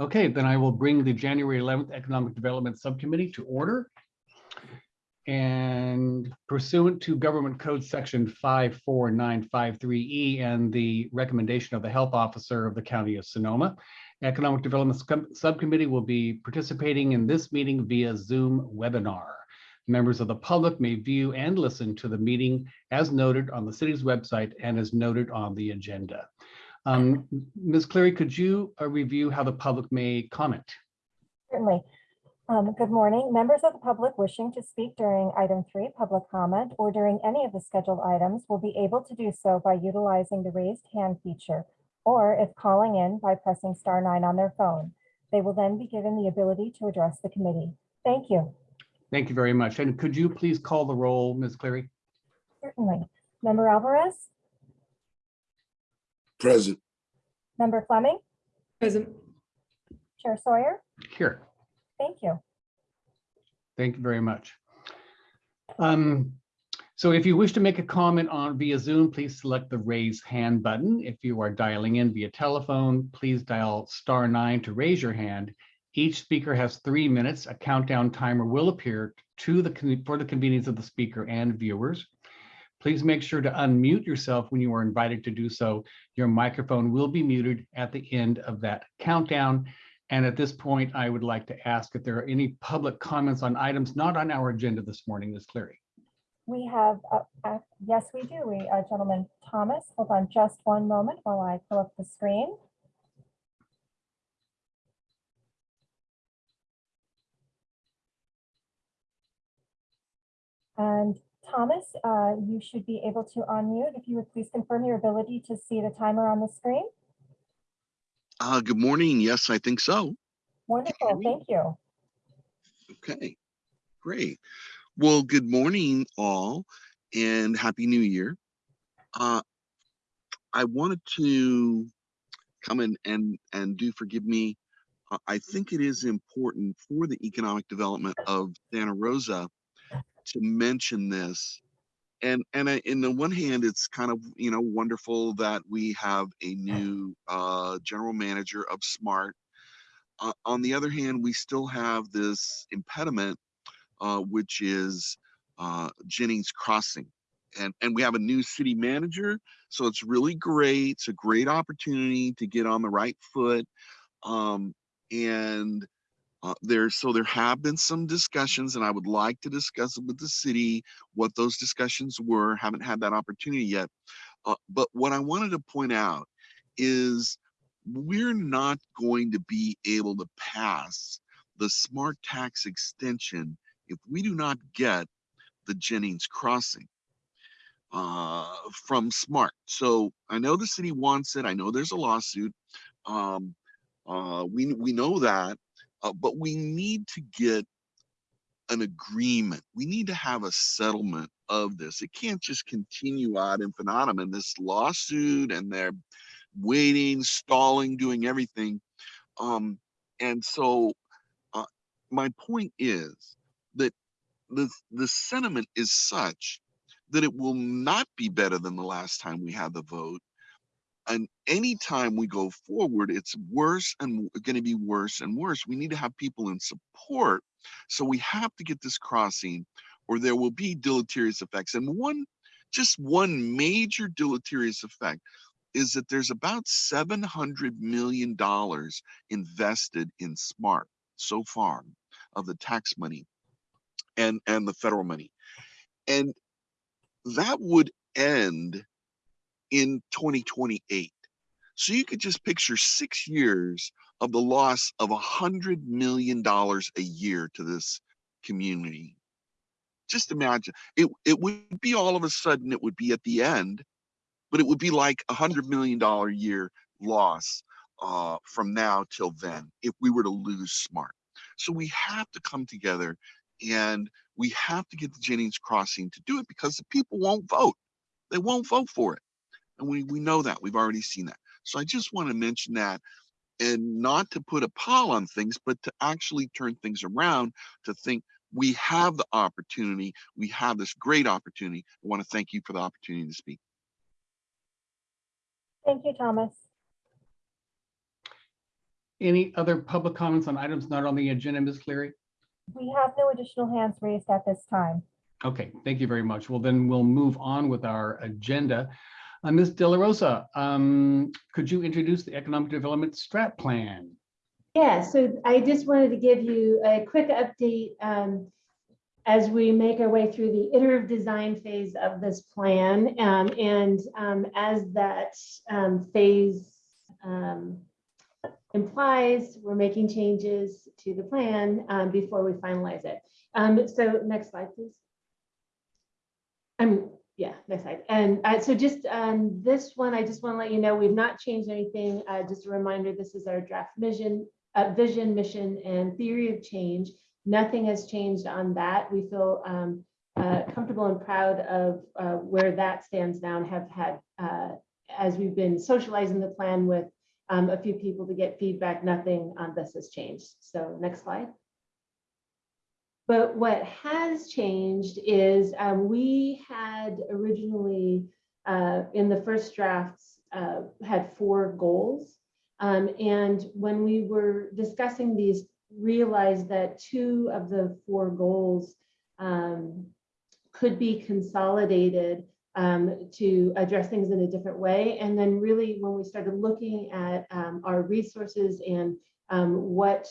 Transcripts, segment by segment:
Okay, then I will bring the January 11th Economic Development Subcommittee to order. And pursuant to Government Code Section 54953E E and the recommendation of the Health Officer of the County of Sonoma, Economic Development Subcommittee will be participating in this meeting via Zoom webinar. Members of the public may view and listen to the meeting as noted on the city's website and as noted on the agenda. Um, Ms. Cleary, could you uh, review how the public may comment? Certainly. Um, Good morning. Members of the public wishing to speak during item three, public comment, or during any of the scheduled items will be able to do so by utilizing the raised hand feature, or if calling in by pressing star nine on their phone. They will then be given the ability to address the committee. Thank you. Thank you very much. And could you please call the roll, Ms. Cleary? Certainly. Member Alvarez, Present. member Fleming, Present. Chair Sawyer. Here. Thank you. Thank you very much. Um, So if you wish to make a comment on via Zoom, please select the raise hand button. If you are dialing in via telephone, please dial star nine to raise your hand. Each speaker has three minutes. A countdown timer will appear to the, con- for the convenience of the speaker and viewers. Please make sure to unmute yourself when you are invited to do so. Your microphone will be muted at the end of that countdown. And at this point, I would like to ask if there are any public comments on items not on our agenda this morning, Ms. Cleary. We have, uh, uh, yes, we do. We, uh, Gentleman Thomas, hold on just one moment while I pull up the screen. And Thomas, uh, you should be able to unmute. If you would please confirm your ability to see the timer on the screen. Uh, good morning. Yes, I think so. Wonderful, thank you. Okay, great. Well, good morning all and happy new year. Uh, I wanted to come in and, and do forgive me. uh, I think it is important for the economic development of Santa Rosa to mention this. And, and I, in the one hand, it's kind of, you know, wonderful that we have a new uh, general manager of SMART. Uh, on the other hand, we still have this impediment, uh, which is uh, Jennings Crossing. And, and we have a new city manager, so it's really great. It's a great opportunity to get on the right foot. Um, and uh, there, so there have been some discussions, and I would like to discuss with the city what those discussions were. Haven't had that opportunity yet. Uh, but what I wanted to point out is we're not going to be able to pass the smart tax extension if we do not get the Jennings crossing uh, from smart. So I know the city wants it. I know there's a lawsuit. Um, uh, we, we know that, uh, but we need to get an agreement. We need to have a settlement of this. It can't just continue ad infinitum in this lawsuit and they're waiting, stalling, doing everything. Um, and so uh, my point is that the, the sentiment is such that it will not be better than the last time we had the vote. And anytime we go forward, it's worse and going to be worse and worse. We need to have people in support. So we have to get this crossing or there will be deleterious effects. And one, just one major deleterious effect is that there's about $700 million invested in SMART so far of the tax money and, and the federal money. And that would end in 2028. So you could just picture six years of the loss of a hundred million dollars a year to this community. Just imagine it, it would be all of a sudden, it would be at the end, but it would be like a hundred million dollar a year loss uh, from now till then if we were to lose smart. So we have to come together and we have to get the Jennings crossing to do it because the people won't vote. They won't vote for it. And we, we know that. We've already seen that. So I just want to mention that and not to put a pall on things, but to actually turn things around to think we have the opportunity. We have this great opportunity. I want to thank you for the opportunity to speak. Thank you, Thomas. Any other public comments on items not on the agenda, Ms. Cleary? We have no additional hands raised at this time. Okay, thank you very much. Well, then we'll move on with our agenda. Uh, Ms. De La Rosa, um, could you introduce the Economic Development Strat Plan? Yeah, so I just wanted to give you a quick update um, as we make our way through the iterative design phase of this plan. um, And um, as that um, phase um, implies, we're making changes to the plan um, before we finalize it. So next slide, please. Um, yeah, next slide. And uh, so just um, this one, I just want to let you know, we've not changed anything. Uh, Just a reminder, this is our draft vision, uh, vision, mission, and theory of change. Nothing has changed on that. We feel um, uh, comfortable and proud of uh, where that stands now and have had, uh, as we've been socializing the plan with um, a few people to get feedback, nothing on this has changed. So next slide. But what has changed is um, we had originally uh, in the first drafts uh, had four goals. Um, and when we were discussing these, realized that two of the four goals um, could be consolidated um, to address things in a different way. And then really when we started looking at um, our resources and um, what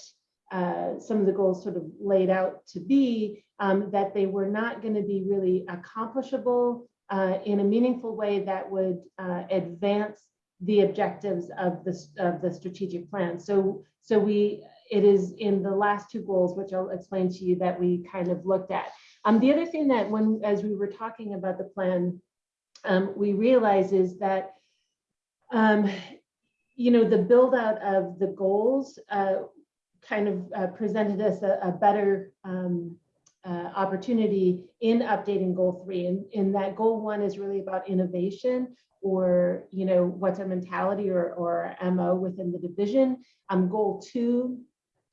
uh, some of the goals sort of laid out to be, um, that they were not going to be really accomplishable uh, in a meaningful way that would uh, advance the objectives of the, of the strategic plan. So, so we, it is in the last two goals, which I'll explain to you that we kind of looked at. Um, the other thing that when, as we were talking about the plan, um, we realize is that, um, you know, the build out of the goals uh, kind of uh, presented us a, a better um, uh, opportunity in updating goal three. And in that goal one is really about innovation or, you know, what's our mentality or, or MO within the division. Um, goal two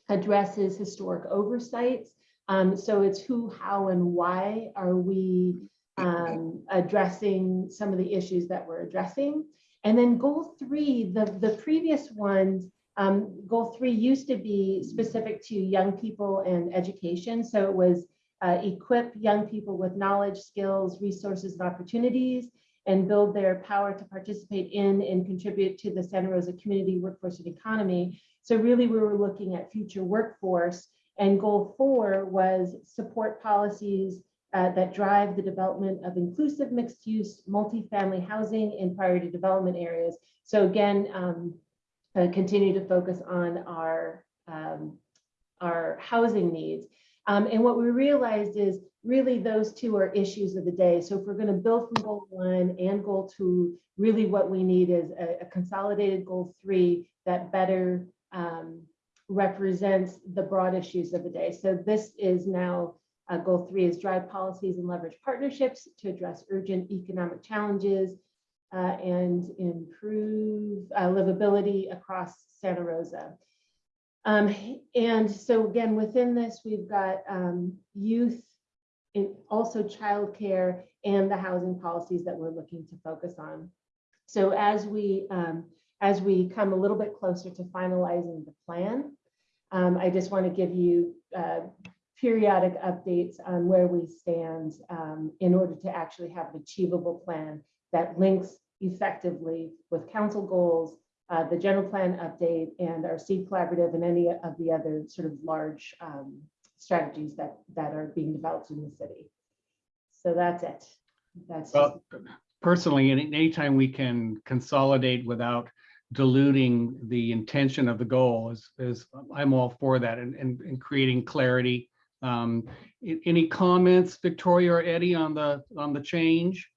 addresses historic oversights. Um, so it's who, how, and why are we um, addressing some of the issues that we're addressing. And then goal three, the, the previous ones, um, goal three used to be specific to young people and education. So it was uh, equip young people with knowledge, skills, resources, and opportunities, and build their power to participate in and contribute to the Santa Rosa community, workforce, and economy. So really we were looking at future workforce and goal four was support policies uh, that drive the development of inclusive mixed use multifamily housing in priority development areas. So again, um, uh, continue to focus on our, um, our housing needs. Um, and what we realized is really those two are issues of the day. So if we're going to build from goal one and goal two, really what we need is a, a consolidated goal three that better um, represents the broad issues of the day. So this is now uh, goal three is drive policies and leverage partnerships to address urgent economic challenges uh, and improve uh, livability across Santa Rosa. Um, and so again, within this, we've got um, youth, and also childcare and the housing policies that we're looking to focus on. So as we um, as we come a little bit closer to finalizing the plan, um, I just want to give you uh, periodic updates on where we stand um, in order to actually have an achievable plan that links effectively with council goals, uh, the general plan update, and our seed collaborative and any of the other sort of large um, strategies that that are being developed in the city. So that's it. That's Well, personally, any anytime we can consolidate without diluting the intention of the goal is, is I'm all for that and, and, and creating clarity. Um, any comments, Victoria or Eddie, on the, on the change?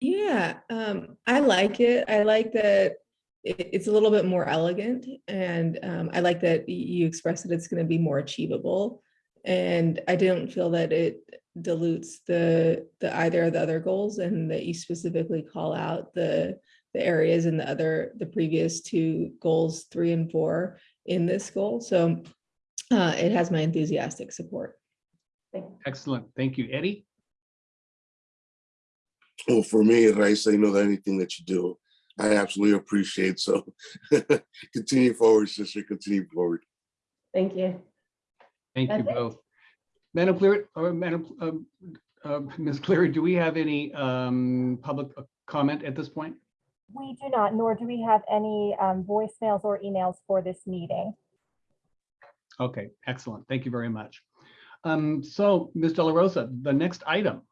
Yeah, um, I like it. I like that it's a little bit more elegant and um, I like that you express that it's going to be more achievable. And I don't feel that it dilutes the the either of the other goals and that you specifically call out the the areas in the other the previous two goals three and four in this goal. So uh, it has my enthusiastic support. Excellent. Thank you. Eddie? Well, for me, Raisa, you know that anything that you do, I absolutely appreciate. So continue forward, sister, continue forward. Thank you. Thank you it. both. Madam Cleary, or Madam, um, uh, Ms. Cleary, do we have any um, public comment at this point? We do not, nor do we have any um, voicemails or emails for this meeting. Okay, excellent. Thank you very much. Um, So, Ms. De La Rosa, the next item.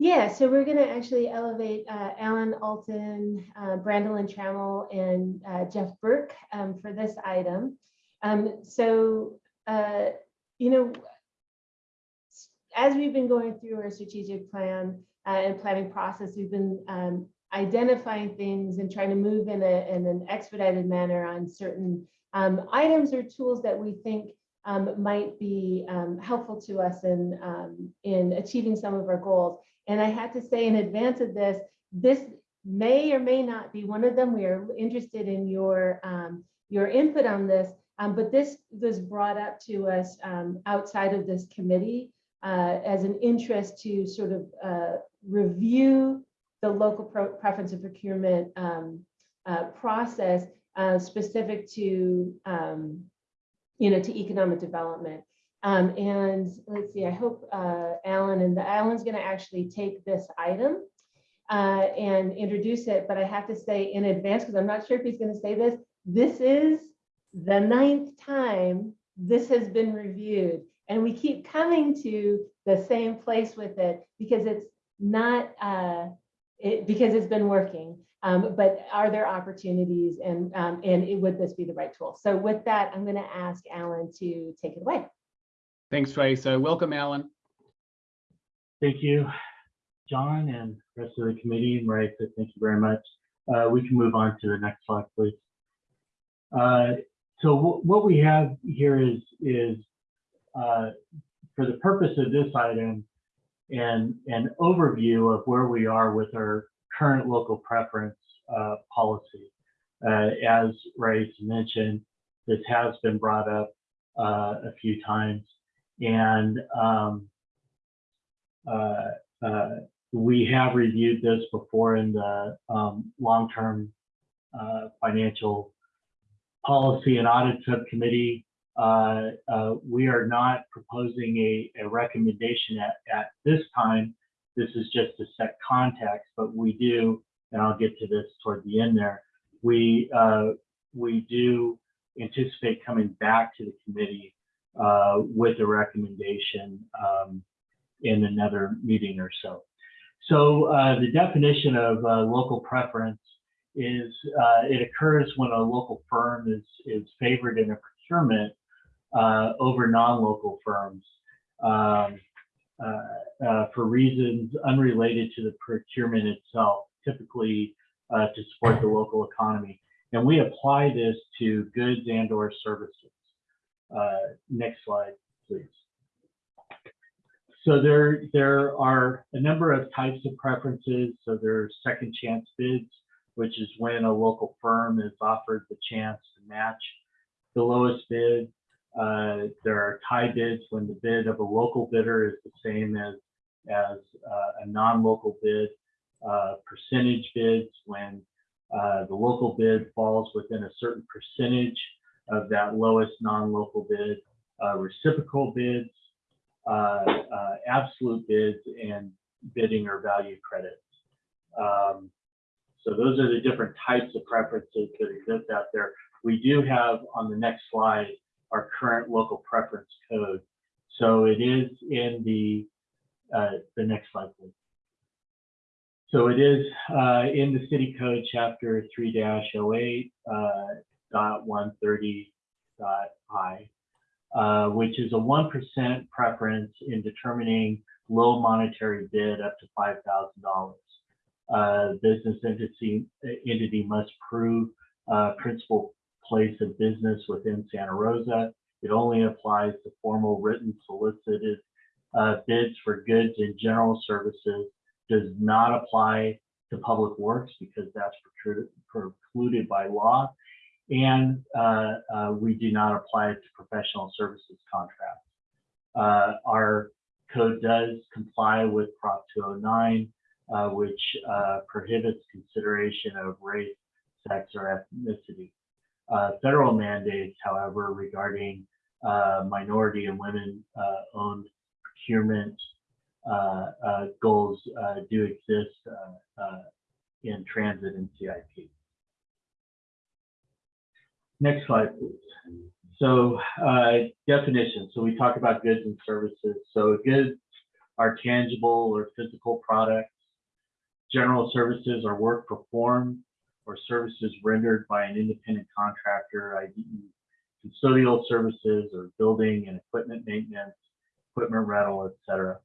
Yeah, so we're gonna actually elevate uh, Alan Alton, uh, Brandolyn Trammell, and uh, Jeff Burke um, for this item. Um, So, uh, you know, as we've been going through our strategic plan uh, and planning process, we've been um, identifying things and trying to move in a, in an expedited manner on certain um, items or tools that we think um, might be um, helpful to us in, in achieving some of our goals. And I had to say in advance of this, this may or may not be one of them. We are interested in your, um, your input on this, um, but this was brought up to us um, outside of this committee uh, as an interest to sort of uh, review the local preference of procurement um, uh, process uh, specific to, um, you know, to economic development. Um, and let's see, I hope uh, Alan and the, Alan's going to actually take this item uh, and introduce it, but I have to say in advance, because I'm not sure if he's going to say this, this is the ninth time this has been reviewed. And we keep coming to the same place with it because it's not, uh, it, because it's been working. Um, but are there opportunities and, um, and it- would this be the right tool? So with that, I'm going to ask Alan to take it away. Thanks, Trace. Uh, Welcome, Alan. Thank you, John and rest of the committee. Marisa, thank you very much. Uh, we can move on to the next slide, please. Uh, so what we have here is, is uh, for the purpose of this item, and an overview of where we are with our current local preference uh, policy. Uh, as Ray mentioned, this has been brought up uh, a few times, and um, uh, uh, we have reviewed this before in the um, long-term uh, financial policy and audit subcommittee. Uh, uh, we are not proposing a, a recommendation at, at this time. This is just to set context, but we do, and I'll get to this toward the end there. We uh, we do anticipate coming back to the committee uh, with a recommendation um, in another meeting or so. So uh, the definition of uh, local preference is uh, it occurs when a local firm is, is favored in a procurement uh, over non-local firms um, for reasons unrelated to the procurement itself, typically to support the local economy. And we apply this to goods and or services. Uh, next slide, please. So there, there are a number of types of preferences. So there are second chance bids, which is when a local firm is offered the chance to match the lowest bid. Uh, there are tie bids when the bid of a local bidder is the same as, as uh, a non-local bid. Uh, percentage bids when uh, the local bid falls within a certain percentage of that lowest non-local bid. Uh, reciprocal bids, uh, uh, absolute bids and bidding or value credits. Um, so those are the different types of preferences that exist out there. We do have on the next slide our current local preference code. So it is in the uh, the next slide, please. So it is uh, in the city code chapter 3-08 uh, dot 130 dot I uh, which is a 1% preference in determining low monetary bid up to $5,000. Uh, business entity, entity must prove uh, principal place of business within Santa Rosa. It only applies to formal written solicited uh, bids for goods and general services, does not apply to public works because that's precluded by law and uh, uh, we do not apply it to professional services contracts. Uh, our code does comply with Prop 209 uh, which uh, prohibits consideration of race, sex, or ethnicity. Uh, Federal mandates, however, regarding uh, minority and women-owned procurement uh, uh, goals uh, do exist in transit and CIP. Next slide, please. So uh, definition. So we talk about goods and services. So goods are tangible or physical products. General services are work performed or services rendered by an independent contractor, i.e. custodial services or building and equipment maintenance, equipment rental, etc.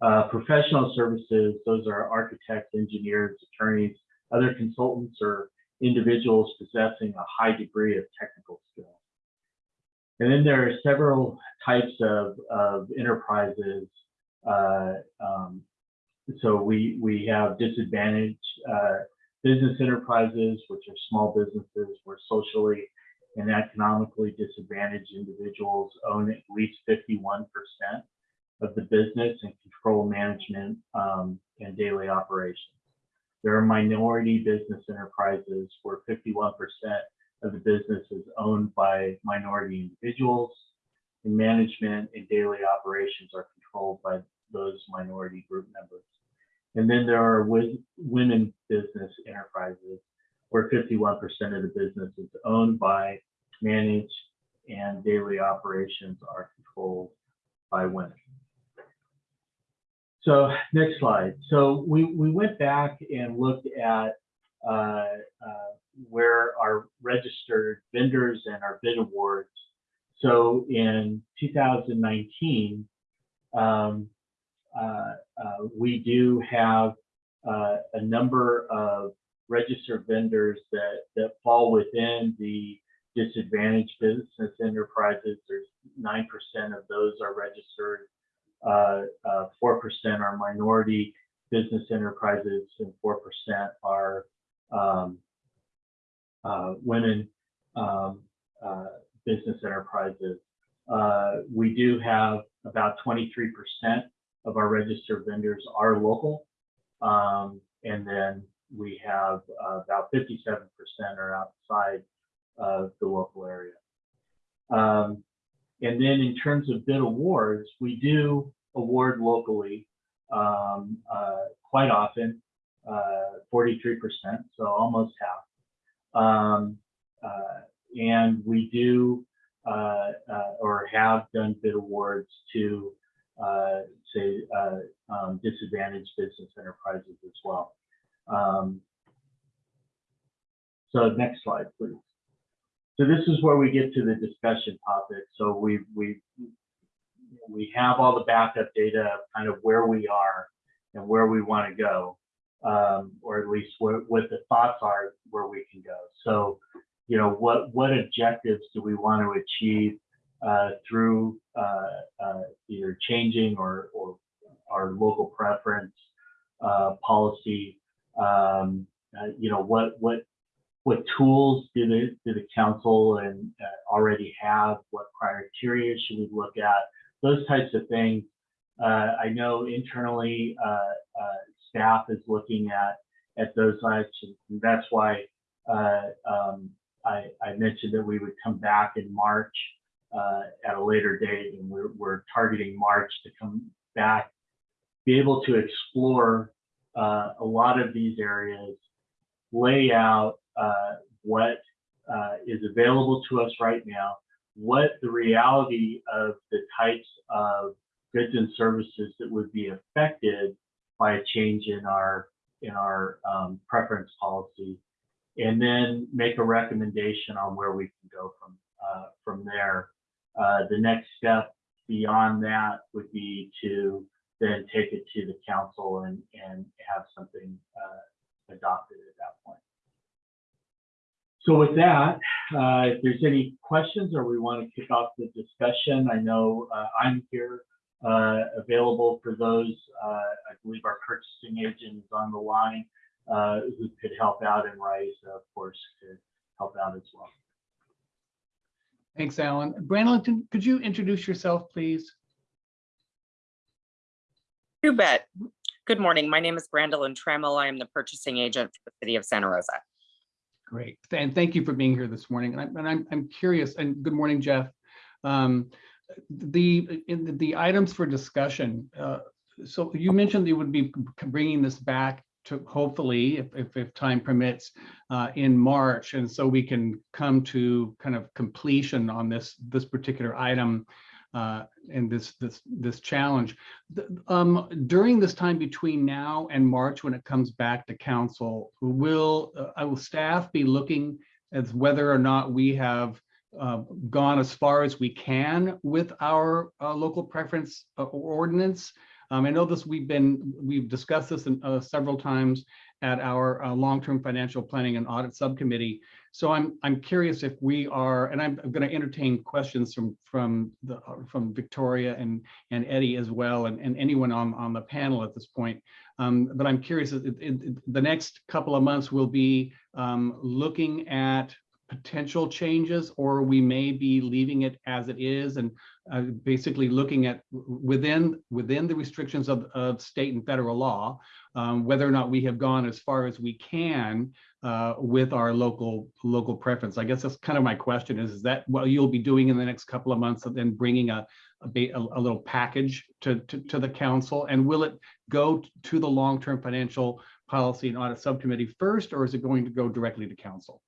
Uh, professional services, those are architects, engineers, attorneys, other consultants, or individuals possessing a high degree of technical skill. And then there are several types of, of enterprises. Uh, um, so we, we have disadvantaged uh, business enterprises, which are small businesses where socially and economically disadvantaged individuals own at least 51% of the business and control management um, and daily operations. There are minority business enterprises where 51% of the business is owned by minority individuals and management and daily operations are controlled by those minority group members. And then there are women business enterprises where 51% of the business is owned by, managed, and daily operations are controlled by women. So next slide. So we, we went back and looked at uh, uh, where our registered vendors and our bid awards. So in 2019, um, uh, uh, we do have uh, a number of registered vendors that, that fall within the disadvantaged business enterprises. There's 9% of those are registered 4% are minority business enterprises and 4% are um, uh, women um, uh, business enterprises. Uh, we do have about 23% of our registered vendors are local. Um, and then we have uh, about 57% are outside of the local area. Um, and then in terms of bid awards, we do award locally um, uh, quite often, uh, 43%, so almost half. Um, uh, and we do uh, uh, or have done bid awards to uh, say um, disadvantaged business enterprises as well. Um, so next slide, please. So this is where we get to the discussion topic. So we we we have all the backup data kind of where we are and where we want to go, um, or at least what, what the thoughts are where we can go. So, you know, what what objectives do we want to achieve uh, through uh, uh, either changing or or our local preference uh, policy? Um, uh, you know, what what what tools do the do the council and uh, already have? What criteria should we look at? Those types of things. Uh, I know internally, uh, uh, staff is looking at at those actions, and that's why uh, um, I, I, mentioned that we would come back in March uh, at a later date, and we're, we're, targeting March to come back, be able to explore a lot of these areas, lay out uh, what uh, is available to us right now, what the reality of the types of goods and services that would be affected by a change in our in our um, preference policy, and then make a recommendation on where we can go from uh, from there. Uh, the next step beyond that would be to then take it to the council and and have something uh, adopted at that point. So with that, uh, if there's any questions or we want to kick off the discussion, I know uh, I'm here uh, available for those. Uh, I believe our purchasing agent is on the line uh, who could help out and Rice, of course, could help out as well. Thanks, Alan. Brandon, could you introduce yourself, please? You bet. Good morning. My name is Brandolyn Trammell. I am the purchasing agent for the city of Santa Rosa. Great, and thank you for being here this morning. And I'm, and I'm, I'm curious, and good morning, Jeff. Um, The, in the- items for discussion, uh, so you mentioned you would be bringing this back to hopefully, if, if, if time permits, uh, in March. And so we can come to kind of completion on this, this particular item uh, and this, this, this challenge. Um, during this time between now and March, when it comes back to council, will, uh, will staff be looking as whether or not we have uh, gone as far as we can with our uh, local preference uh, ordinance. Um, I know this, we've been, we've discussed this in, uh, several times at our long-term financial planning and audit subcommittee. So I'm, I'm curious if we are, and I'm going to entertain questions from, from the, from Victoria and, and Eddie as well, and, and anyone on, on the panel at this point. Um, but I'm curious, it, it, it- the next couple of months will be um, looking at potential changes, or we may be leaving it as it is and uh, basically looking at within, within the restrictions of, of state and federal law, um, whether or not we have gone as far as we can uh, with our local, local preference. I guess that's kind of my question is, is that what you'll be doing in the next couple of months and then bringing a, a, a little package to, to, to the council? And will it go to the long-term financial policy and audit subcommittee first, or is it going to go directly to council?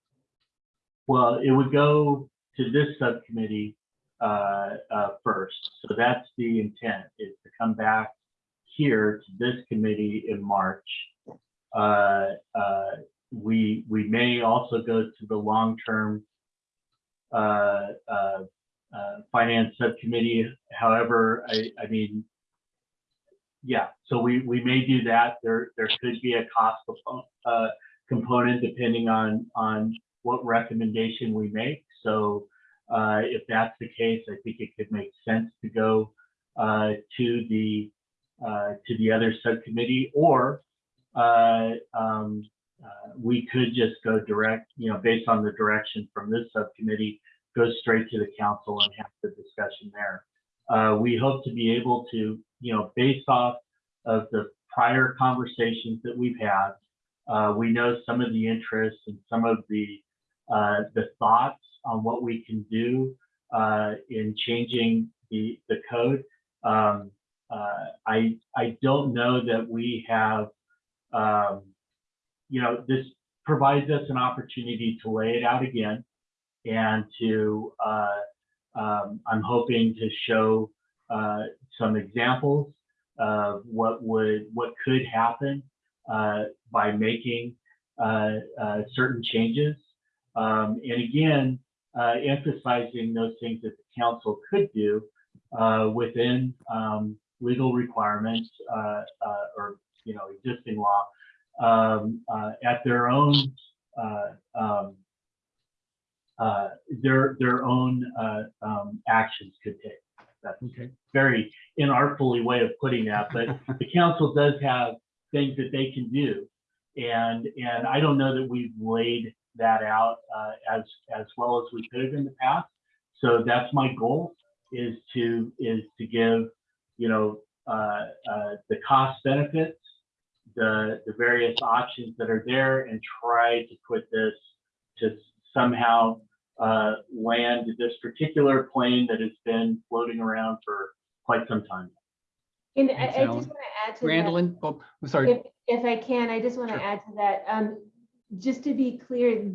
Well, it would go to this subcommittee uh, uh, first. So that's the intent, is to come back here to this committee in March. Uh, uh, We, we may also go to the long-term uh, uh, finance subcommittee. However, I, I mean, yeah, so we, we may do that. There, there could be a cost component depending on, on what recommendation we make. So uh, if that's the case, I think it could make sense to go uh, to the uh, to the other subcommittee, or uh, um, uh, we could just go direct, you know, based on the direction from this subcommittee, go straight to the council and have the discussion there. Uh, we hope to be able to, you know, based off of the prior conversations that we've had, we know some of the interests and some of the uh, the thoughts on what we can do uh, in changing the, the code. Um, uh, I, I don't know that we have, um, you know, this provides us an opportunity to lay it out again and to, uh, um, I'm hoping to show uh, some examples of what would, what could happen by making uh, uh, certain changes. Um, and again, uh, emphasizing those things that the council could do uh, within um, legal requirements uh, uh, or you know existing law um, uh, at their own uh, um, uh, their their own uh, um, actions could take. That's Okay. very inartfully way of putting that, but the council does have things that they can do, and and I don't know that we've laid that out uh, as as well as we could have in the past. So that's my goal is to is to give you know uh, uh, the cost benefits, the the various options that are there, and try to put this to somehow uh, land this particular plane that has been floating around for quite some time. And I, Thanks, I just want to add to that. Brandolyn, oh, I'm sorry. If, if I can, I just want to Sure. add to that. Um, just to be clear,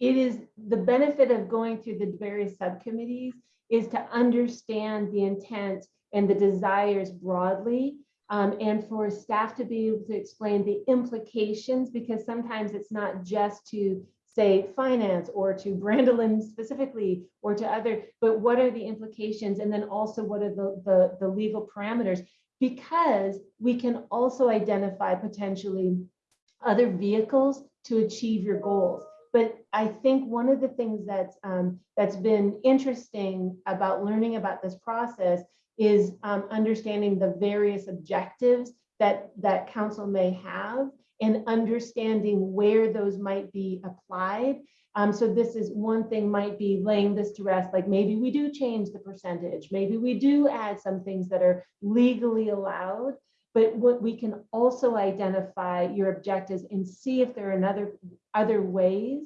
it is the benefit of going through the various subcommittees is to understand the intent and the desires broadly. um, and for staff to be able to explain the implications, because sometimes it's not just to say finance or to Brandolyn specifically or to other, but what are the implications? And then also what are the, the, the legal parameters? Because we can also identify potentially other vehicles to achieve your goals. But I think one of the things that's um, that's been interesting about learning about this process is um, understanding the various objectives that that council may have and understanding where those might be applied. Um, so this is one thing might be laying this to rest, like maybe we do change the percentage, maybe we do add some things that are legally allowed. But what we can also identify your objectives and see if there are another, other ways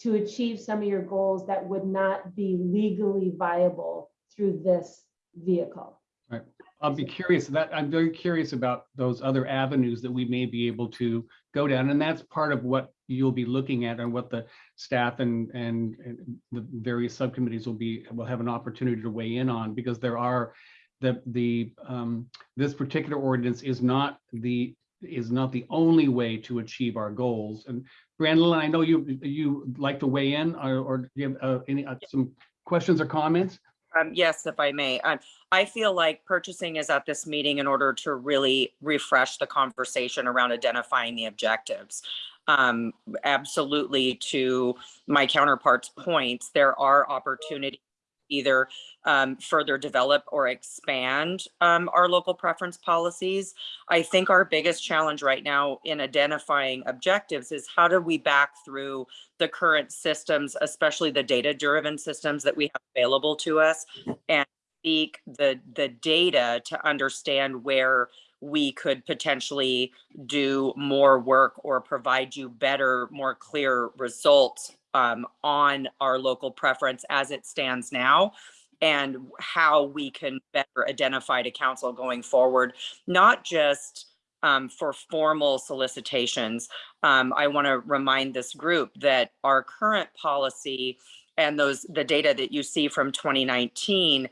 to achieve some of your goals that would not be legally viable through this vehicle. Right. I'll be curious that, I'm very curious about those other avenues that we may be able to go down. And that's part of what you'll be looking at and what the staff and, and and the various subcommittees will be, will have an opportunity to weigh in on because there are the, the, um, this particular ordinance is not the, is not the only way to achieve our goals. And Brandon, I know you, you like to weigh in or, or you have uh, any, uh, some questions or comments? Um, yes, if I may. Um, I feel like purchasing is at this meeting in order to really refresh the conversation around identifying the objectives. Um, absolutely to my counterpart's points, there are opportunities either um, further develop or expand um, our local preference policies. I think our biggest challenge right now in identifying objectives is how do we back through the current systems, especially the data-driven systems that we have available to us and seek the, the data to understand where we could potentially do more work or provide you better, more clear results um, on our local preference as it stands now and how we can better identify to council going forward, not just um, for formal solicitations. Um, I want to remind this group that our current policy and those the data that you see from 2019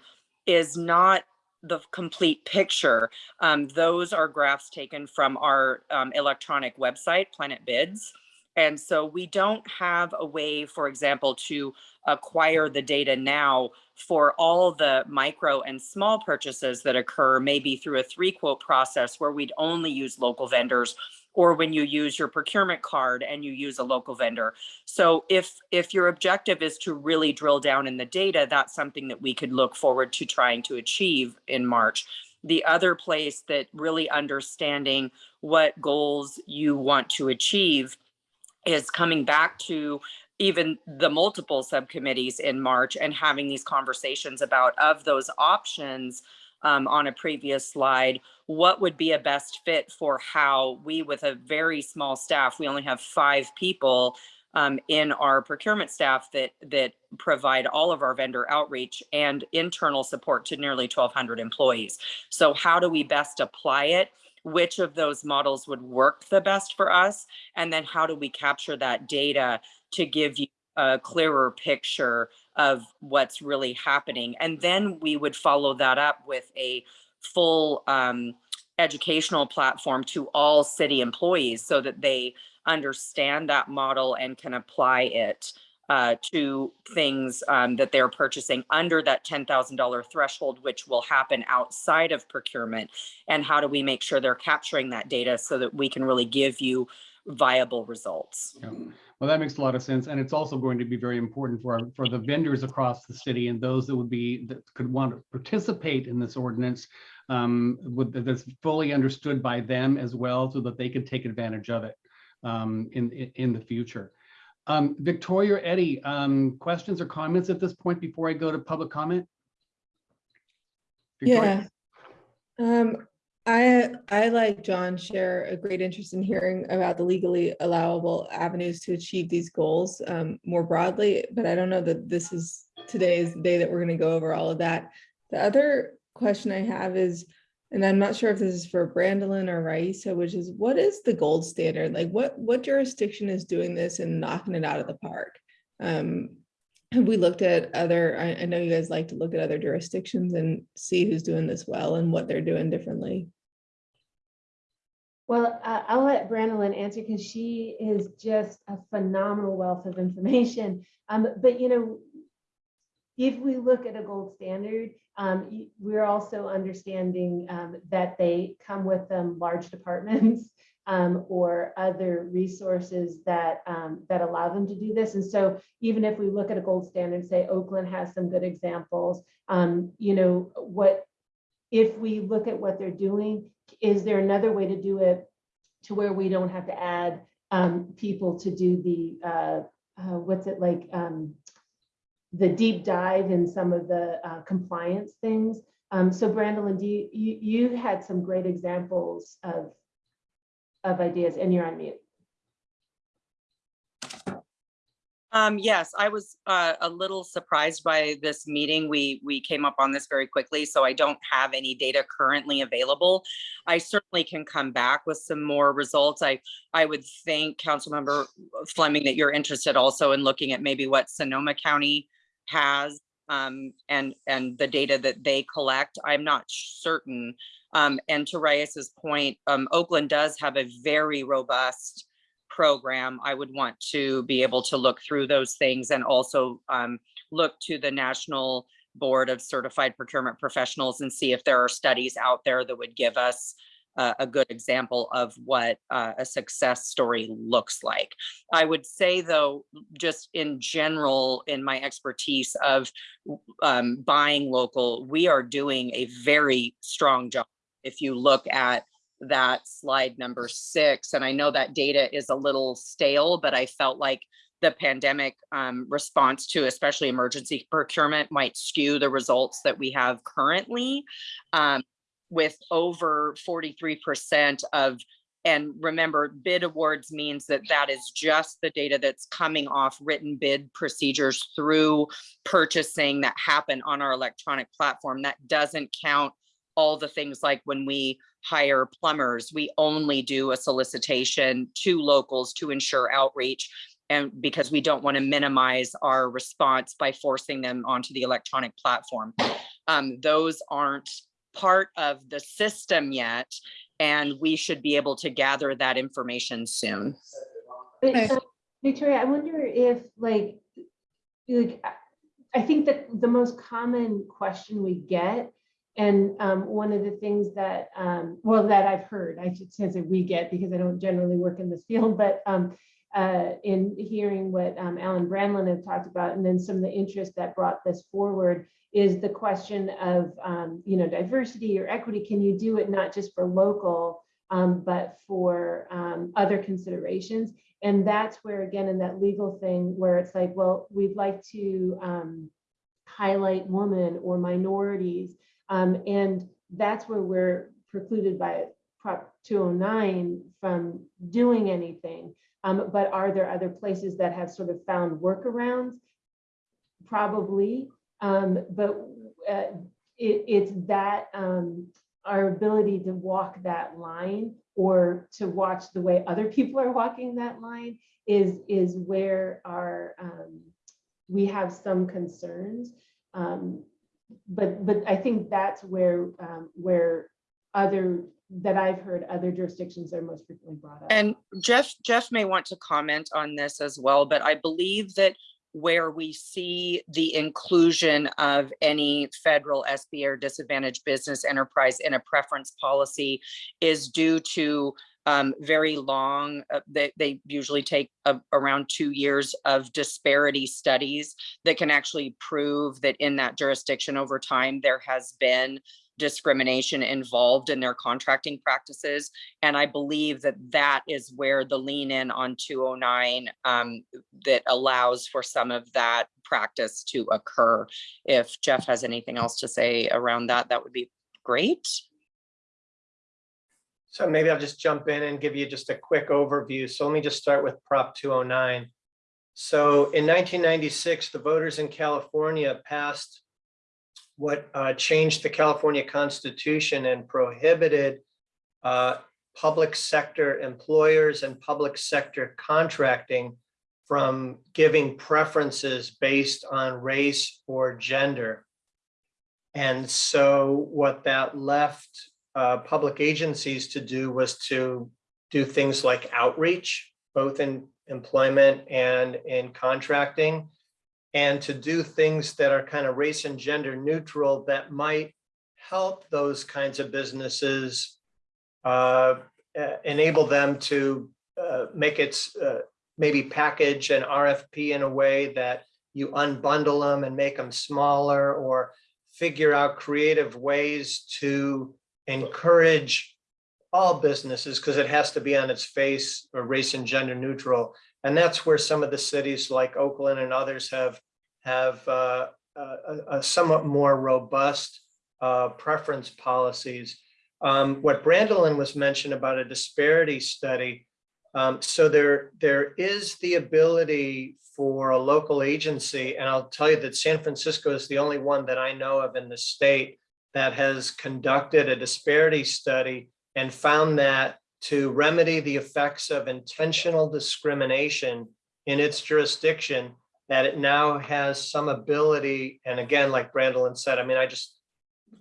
is not the complete picture. Um, those are graphs taken from our um, electronic website, PlanetBids. And so we don't have a way, for example, to acquire the data now for all the micro and small purchases that occur, maybe through a three quote process where we'd only use local vendors or when you use your procurement card and you use a local vendor. So if if your objective is to really drill down in the data, that's something that we could look forward to trying to achieve in March. The other place that really understanding what goals you want to achieve is coming back to even the multiple subcommittees in March and having these conversations about of those options um, on a previous slide, what would be a best fit for how we with a very small staff, we only have five people um, in our procurement staff that that provide all of our vendor outreach and internal support to nearly 1200 employees. So how do we best apply it? Which of those models would work the best for us? And then how do we capture that data to give you a clearer picture of what's really happening? And then we would follow that up with a full um, educational platform to all city employees so that they understand that model and can apply it uh, to things um, that they're purchasing under that $10,000 threshold, which will happen outside of procurement. And how do we make sure they're capturing that data so that we can really give you viable results? Yeah. Well, that makes a lot of sense. And it's also going to be very important for, our- for the vendors across the city and those that would be, that could want to participate in this ordinance um, that's fully understood by them as well, so that they can take advantage of it um, in, in the future. Um, Victoria, or Eddie, um, questions or comments at this point before I go to public comment? Victoria? Yeah. Um, I, I like John share a great interest in hearing about the legally allowable avenues to achieve these goals um, more broadly, but I don't know that this is today's the day that we're going to go over all of that. The other question I have is, and I'm not sure if this is for Brandolyn or Raisa, which is what is the gold standard? Like what, what jurisdiction is doing this and knocking it out of the park? Um, have we looked at other, I, I know you guys like to look at other jurisdictions and see who's doing this well and what they're doing differently. Well, uh, I'll let Brandolyn answer because she is just a phenomenal wealth of information. Um, but you know, if we look at a gold standard, um, we're also understanding um, that they come with them large departments um, or other resources that um, that allow them to do this. And so, even if we look at a gold standard, say Oakland has some good examples. Um, you know what? If we look at what they're doing, is there another way to do it to where we don't have to add um, people to do the uh, uh, what's it like? The deep dive in some of the uh, compliance things. Um, so Brandolyn, do you, you, you had some great examples of, of ideas and you're on mute. Um, yes, I was uh, a little surprised by this meeting. We, we came up on this very quickly, so I don't have any data currently available. I certainly can come back with some more results. I, I would think, Councilmember Fleming, that you're interested also in looking at maybe what Sonoma County has um, and, and the data that they collect. I'm not certain. Um, and to Reyes's point, um, Oakland does have a very robust program, I would want to be able to look through those things and also um, look to the National Board of Certified Procurement Professionals and see if there are studies out there that would give us uh, a good example of what uh, a success story looks like. I would say though, just in general, in my expertise of um, buying local, we are doing a very strong job. If you look at that slide number six. And I know that data is a little stale, but I felt like the pandemic um, response to especially emergency procurement might skew the results that we have currently um, with over 43% of and remember, bid awards means that that is just the data that's coming off written bid procedures through purchasing that happen on our electronic platform. That doesn't count all the things like when we hire plumbers, we only do a solicitation to locals to ensure outreach. And because we don't want to minimize our response by forcing them onto the electronic platform. Um, those aren't part of the system yet, and we should be able to gather that information soon. But, Okay. uh, Victoria, I wonder if like, like, I- I think that the most common question we get, and um, one of the things that, um, well, that I've heard, I should say we get because I don't generally work in this field, but um, uh, in hearing what um, Alan Brandolyn had talked about, and then some of the interest that brought this forward is the question of, um, you know, diversity or equity. Can you do it not just for local, um, but for um, other considerations? And that's where, again, in that legal thing, where it's like, well, we'd like to um, highlight women or minorities. Um, and that's where we're precluded by Prop 209 from doing anything. Um, but are there other places that have sort of found workarounds? Probably, um, but uh, it, it's that um, our ability to walk that line or to watch the way other people are walking that line is is where our um, we have some concerns. Um, but but I think that's where um, where other that I've heard other jurisdictions are most frequently brought up. And Jeff, Jeff may want to comment on this as well, but I believe that where we see the inclusion of any federal SBA or disadvantaged business enterprise in a preference policy is due to um, very long, uh, they, they usually take a- around two years of disparity studies that can actually prove that in that jurisdiction over time, there has been discrimination involved in their contracting practices. And I believe that that is where the lean in on 209 um, that allows for some of that practice to occur. If Jeff has anything else to say around that, that would be great. So maybe I'll just jump in and give you just a quick overview. So let me just start with Prop 209. So in 1996, the voters in California passed what uh, changed the California Constitution and prohibited uh, public sector employers and public sector contracting from giving preferences based on race or gender. And so what that left uh, public agencies to do was to do things like outreach, both in employment and in contracting, and to do things that are kind of race and gender neutral that might help those kinds of businesses uh, enable them to uh, make it uh, maybe package an RFP in a way that you unbundle them and make them smaller or figure out creative ways to encourage all businesses because it has to be on its face or race and gender neutral. And that's where some of the cities like Oakland and others have have uh, a, a somewhat more robust uh, preference policies. Um, What Brandolyn was mentioned about a disparity study. um, So there, there is the ability for a local agency, and I'll tell you that San Francisco is the only one that I know of in the state that has conducted a disparity study and found that to remedy the effects of intentional discrimination in its jurisdiction, that it now has some ability, and again, like Brandolyn said, I mean, I just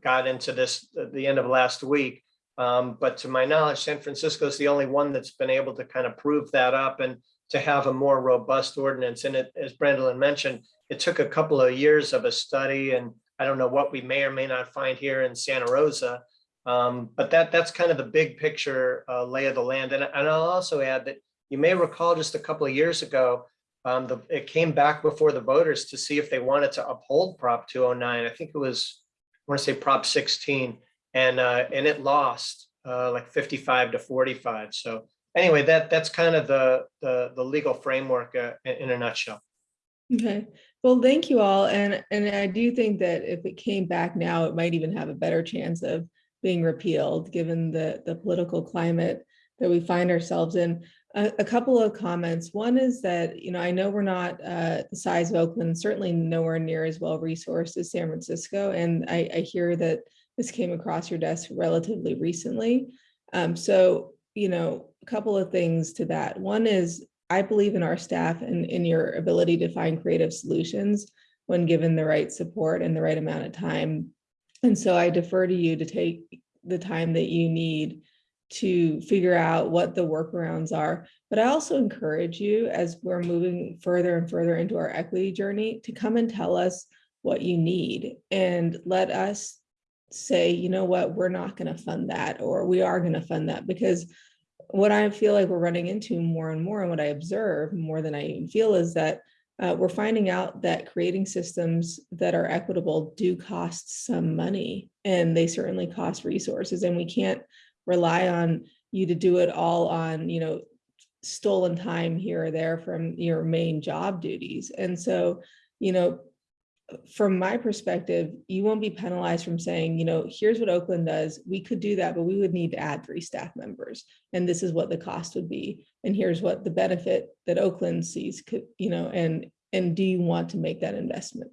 got into this at the end of last week. Um, but to my knowledge, San Francisco is the only one that's been able to kind of prove that up and to have a more robust ordinance. And it, as Brandolyn mentioned, it took a couple of years of a study and I don't know what we may or may not find here in Santa Rosa. Um, but that, that's kind of the big picture uh, lay of the land. And, and I'll also add that you may recall just a couple of years ago, um, the, it came back before the voters to see if they wanted to uphold Prop 209. I think it was, I want to say Prop 16, and, uh, and it lost uh, like 55 to 45. So anyway, that, that's kind of the, the, the legal framework uh, in, in a nutshell. Okay, well, thank you all. And, and I do think that if it came back now, it might even have a better chance of being repealed, given the, the political climate that we find ourselves in. A, couple of comments. One is that, you know, I know we're not uh, the size of Oakland, certainly nowhere near as well resourced as San Francisco. And I, I hear that this came across your desk relatively recently. Um, so, you know, a couple of things to that. One is I believe in our staff and in your ability to find creative solutions when given the right support and the right amount of time. And so I defer to you to take the time that you need to figure out what the workarounds are. But I also encourage you as we're moving further and further into our equity journey to come and tell us what you need and let us say, you know what, we're not going to fund that or we are going to fund that because what I feel like we're running into more and more and what I observe more than I even feel is that uh, we're finding out that creating systems that are equitable do cost some money and they certainly cost resources and we can't rely on you to do it all on, you know, stolen time here or there from your main job duties. And so, you know, from my perspective, you won't be penalized from saying, you know, here's what Oakland does. We could do that, but we would need to add three staff members. And this is what the cost would be. And here's what the benefit that Oakland sees could, you know, and and do you want to make that investment?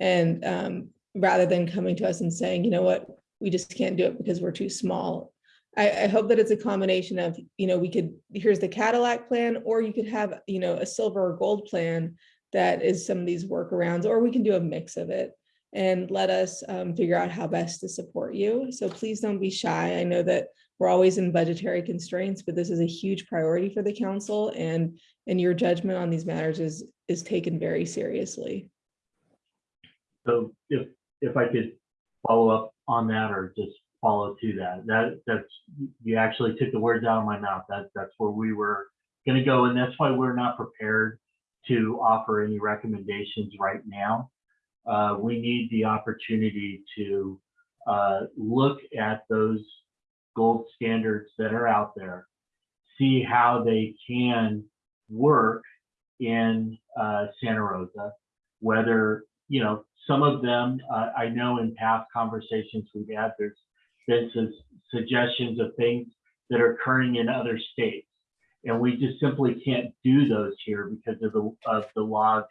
And um, rather than coming to us and saying, you know what, we just can't do it because we're too small. I, I hope that it's a combination of, you know, we could, here's the Cadillac plan, or you could have, you know, a silver or gold plan that is some of these workarounds, or we can do a mix of it and let us um, figure out how best to support you. So please don't be shy. I know that we're always in budgetary constraints, but this is a huge priority for the council and, and your judgment on these matters is, is taken very seriously. So if, if I could follow up on that or just follow to that, that, that's, you actually took the words out of my mouth. That, that's where we were gonna go. And that's why we're not prepared to offer any recommendations right now. Uh, we need the opportunity to uh, look at those gold standards that are out there, see how they can work in uh, Santa Rosa, whether, you know, some of them, uh, I know in past conversations we've had, there's been suggestions of things that are occurring in other states. And we just simply can't do those here because of the, of the laws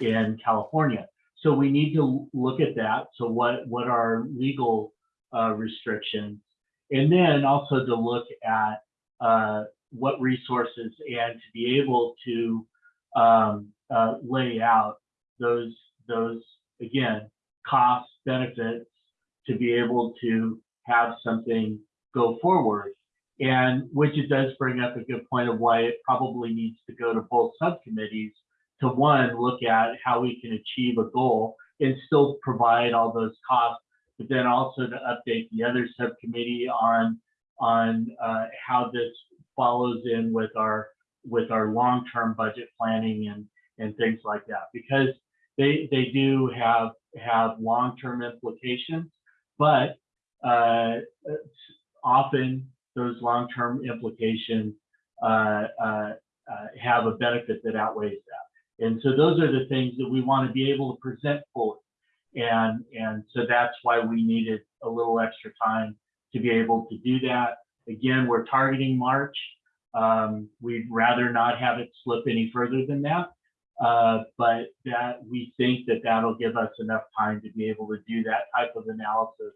in California. So we need to look at that. So what, what are legal uh, restrictions? And then also to look at uh, what resources and to be able to um, uh, lay out those, those, again, costs, benefits, to be able to have something go forward. And which it does bring up a good point of why it probably needs to go to both subcommittees to one, look at how we can achieve a goal and still provide all those costs, but then also to update the other subcommittee on on uh, how this follows in with our with our long-term budget planning and and things like that because they they do have have long-term implications, but uh, often those long-term implications uh, uh, uh, have a benefit that outweighs that. And so those are the things that we want to be able to present fully. And, and so that's why we needed a little extra time to be able to do that. Again, we're targeting March. Um, we'd rather not have it slip any further than that. Uh, but that we think that that'll give us enough time to be able to do that type of analysis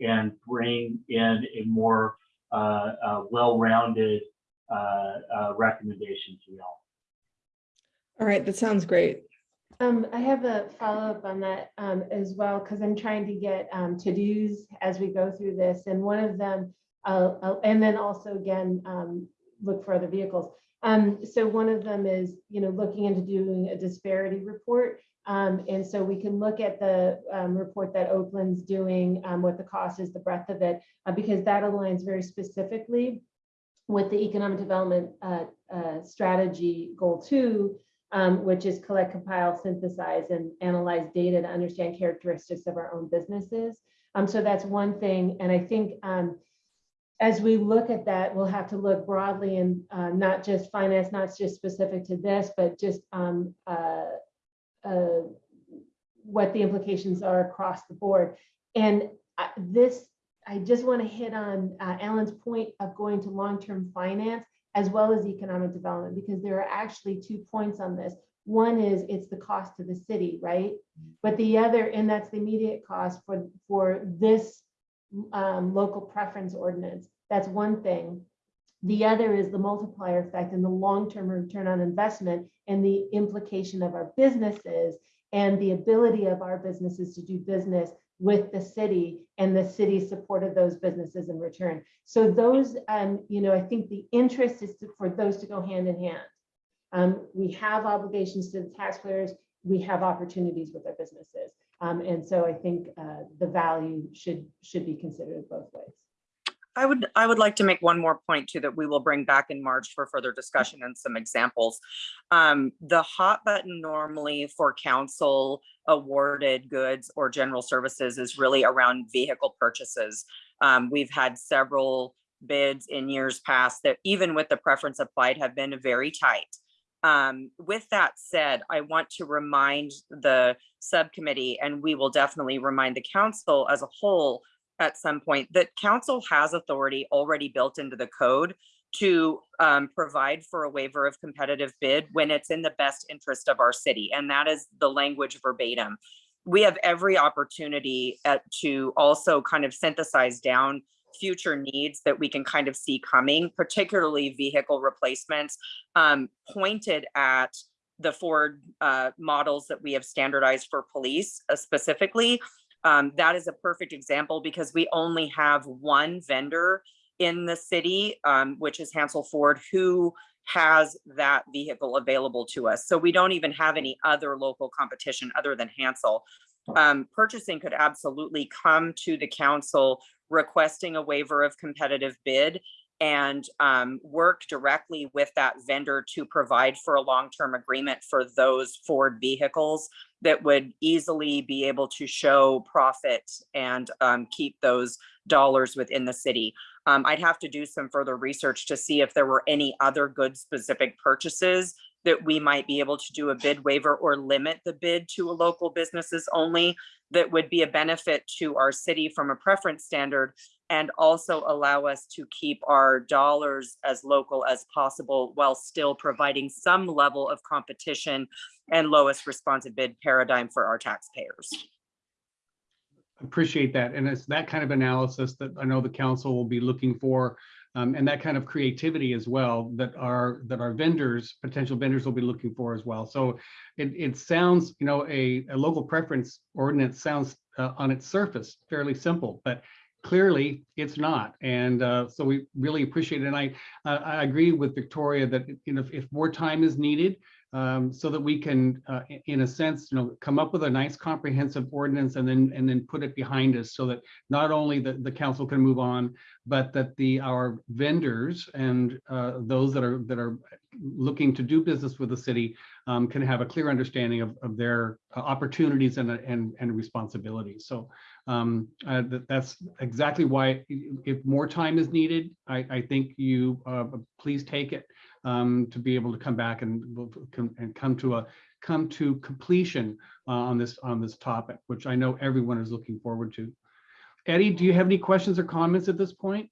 and bring in a more uh, uh, well-rounded uh, uh, recommendation to y'all. All right, that sounds great. Um, I have a follow-up on that, um, as well, because I'm trying to get, um, to-dos as we go through this, and one of them, uh, uh, and then also again, um, look for other vehicles. Um, so one of them is, you know, looking into doing a disparity report. Um, and so we can look at the, um, report that Oakland's doing, um, what the cost is, the breadth of it, uh, because that aligns very specifically with the economic development, uh, uh, strategy goal two, um, which is collect, compile, synthesize, and analyze data to understand characteristics of our own businesses. Um, so that's one thing. And I think um, as we look at that, we'll have to look broadly and uh, not just finance, not just specific to this, but just um, uh, what the implications are across the board. And this, I just want to hit on uh, Alan's point of going to long-term finance as well as economic development, because there are actually two points on this. One is it's the cost to the city, right? But the other, and that's the immediate cost for, for this um, local preference ordinance. That's one thing. The other is the multiplier effect and the long-term return on investment and the implication of our businesses and the ability of our businesses to do business with the city and the city supported those businesses in return. So those, um, you know, I think the interest is to, for those to go hand in hand. Um, we have obligations to the taxpayers. We have opportunities with our businesses. Um, and so I think uh, the value should should be considered both ways. I would, I would like to make one more point too, that we will bring back in March for further discussion and some examples. Um, the hot button normally for council awarded goods or general services is really around vehicle purchases. Um, we've had several bids in years past that even with the preference applied have been very tight. Um, with that said, I want to remind the subcommittee, and we will definitely remind the council as a whole at some point that council has authority already built into the code to um, provide for a waiver of competitive bid when it's in the best interest of our city. And that is the language verbatim. We have every opportunity at, to also kind of synthesize down future needs that we can kind of see coming, particularly vehicle replacements um, pointed at the Ford uh, models that we have standardized for police uh, specifically. Um, that is a perfect example because we only have one vendor in the city, um, which is Hansel Ford, who has that vehicle available to us. So we don't even have any other local competition other than Hansel. Um, purchasing could absolutely come to the council requesting a waiver of competitive bid and um, work directly with that vendor to provide for a long-term agreement for those Ford vehicles that would easily be able to show profit and um, keep those dollars within the city. Um, I'd have to do some further research to see if there were any other good specific purchases that we might be able to do a bid waiver or limit the bid to a local businesses only that would be a benefit to our city from a preference standard and also allow us to keep our dollars as local as possible while still providing some level of competition and lowest responsive bid paradigm for our taxpayers. Appreciate that. And it's that kind of analysis that I know the council will be looking for um, and that kind of creativity as well that our that our vendors, potential vendors will be looking for as well. So it, it sounds, you know, a, a local preference ordinance sounds uh, on its surface fairly simple, but clearly it's not. And uh, so we really appreciate it. And I, uh, I agree with Victoria that, you know, if, if more time is needed, um, so that we can, uh, in a sense, you know, come up with a nice comprehensive ordinance and then and then put it behind us so that not only the, the council can move on, but that the our vendors and uh, those that are that are looking to do business with the city um, can have a clear understanding of, of their uh, opportunities and, and, and responsibilities. So um, uh, that, that's exactly why if more time is needed, I, I think you uh, please take it um, to be able to come back and and come to a come to completion uh, on this, on this topic, which I know everyone is looking forward to. Eddie, do you have any questions or comments at this point?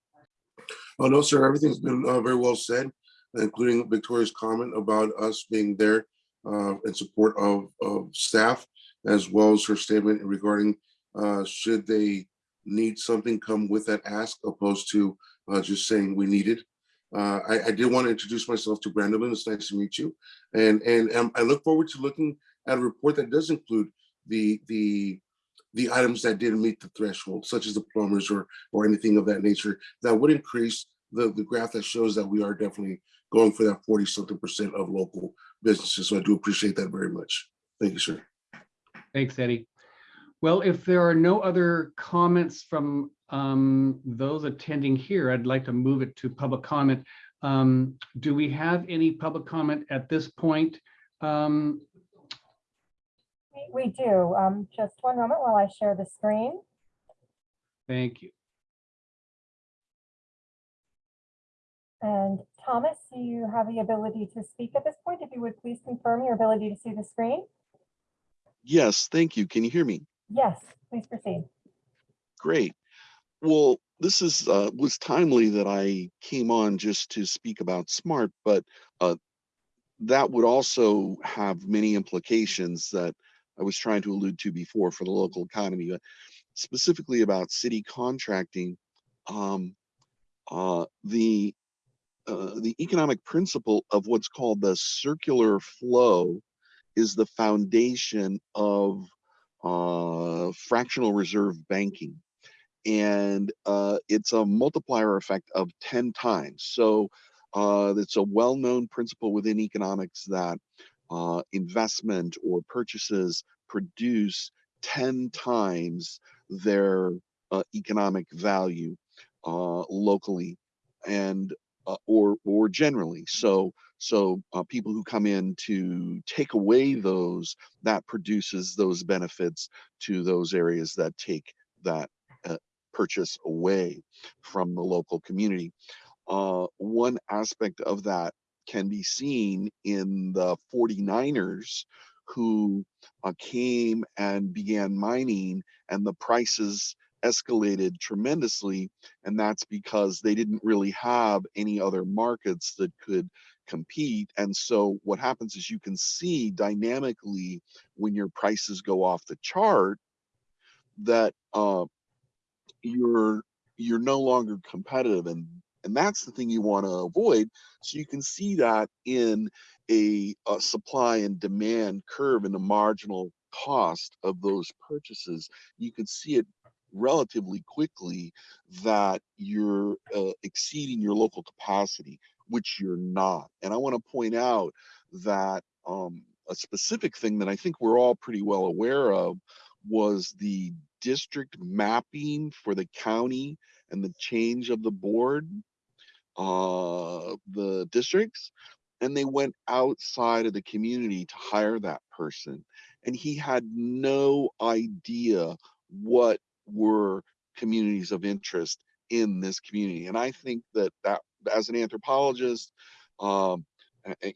Oh, no, sir, everything's been uh, very well said, including Victoria's comment about us being there uh, in support of, of staff, as well as her statement regarding uh, should they need something come with that ask opposed to uh, just saying we need it. Uh, I, I did want to introduce myself to Brandolyn. It's nice to meet you. And, and um, I look forward to looking at a report that does include the, the, the items that didn't meet the threshold, such as the plumbers or, or anything of that nature, that would increase the, the graph that shows that we are definitely going for that 40 something percent of local businesses. So I do appreciate that very much. Thank you, sir. Thanks, Eddie. Well, if there are no other comments from um, those attending here, I'd like to move it to public comment. Um, Do we have any public comment at this point? Um, We- We do. Um, Just one moment while I share the screen. Thank you. And Thomas, do you have the ability to speak at this point? If you would please confirm your ability to see the screen? Yes, thank you. Can you hear me? Yes, please proceed. Great. Well, this is, uh, was timely that I came on just to speak about SMART, but, uh, that would also have many implications that I was trying to allude to before for the local economy, but specifically about city contracting. Um, uh, the, uh, the economic principle of what's called the circular flow is the foundation of uh, fractional reserve banking. And uh, it's a multiplier effect of 10 times. So uh, it's a well-known principle within economics that uh, investment or purchases produce 10 times their uh, economic value uh, locally and uh, or or generally. So so uh, people who come in to take away those that produces those benefits to those areas that take that uh, purchase away from the local community. Uh, one aspect of that can be seen in the 49ers who uh, came and began mining and the prices escalated tremendously and that's because they didn't really have any other markets that could compete and so what happens is you can see dynamically when your prices go off the chart that uh, you're you're no longer competitive and and that's the thing you want to avoid so you can see that in a, a supply and demand curve and the marginal cost of those purchases. You can see it relatively quickly that you're uh, exceeding your local capacity which you're not and i want to point out that um, a specific thing that i think we're all pretty well aware of was the district mapping for the county and the change of the board uh, the districts and they went outside of the community to hire that person and he had no idea what were communities of interest in this community and i think that that as an anthropologist um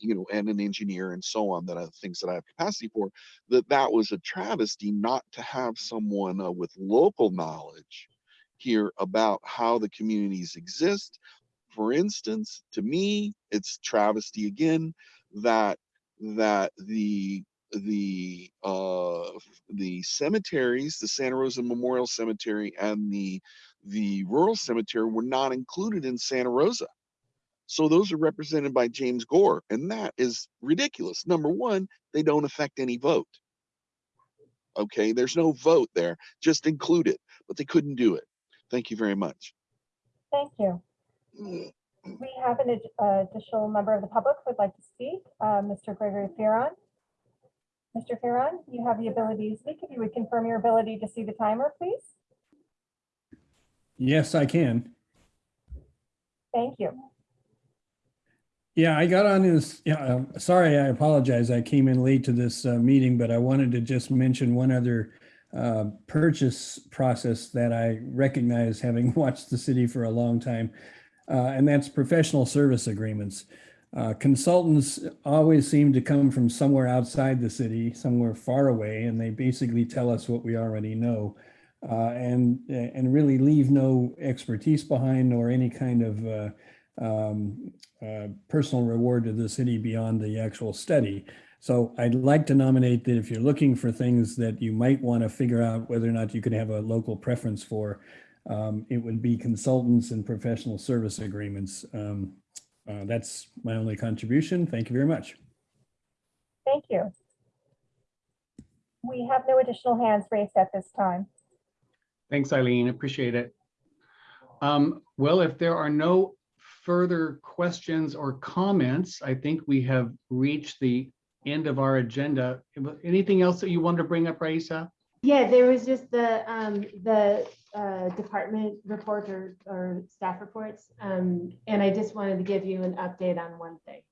you know and an engineer and so on that are things that i have capacity for that that was a travesty not to have someone uh, with local knowledge here about how the communities exist. For instance, to me, it's travesty again that that the the uh the cemeteries, the Santa Rosa Memorial Cemetery and the the rural cemetery were not included in Santa Rosa. So those are represented by James Gore, and that is ridiculous. Number one, they don't affect any vote. Okay, there's no vote there, just include it, but they couldn't do it. Thank you very much. Thank you. We have an ad- additional member of the public who would like to speak, uh, Mr. Gregory Fearon. Mr. Fearon, you have the ability to speak. If you would confirm your ability to see the timer, please. Yes, I can. Thank you. Yeah, I got on this, yeah, um, sorry, I apologize. I came in late to this uh, meeting, but I wanted to just mention one other uh, purchase process that I recognize having watched the city for a long time. uh, And that's professional service agreements. Uh, Consultants always seem to come from somewhere outside the city, somewhere far away, and they basically tell us what we already know. Uh, And, and really leave no expertise behind or any kind of uh, um, uh, personal reward to the city beyond the actual study. So I'd like to nominate that if you're looking for things that you might want to figure out whether or not you could have a local preference for, um, it would be consultants and professional service agreements. Um, uh, That's my only contribution. Thank you very much. Thank you. We have no additional hands raised at this time. Thanks, Eileen. Appreciate it. Um, Well, if there are no further questions or comments, I think we have reached the end of our agenda. Anything else that you want to bring up, Raissa? Yeah, there was just the, um, the, uh, department report or, or staff reports. Um, and I just wanted to give you an update on one thing.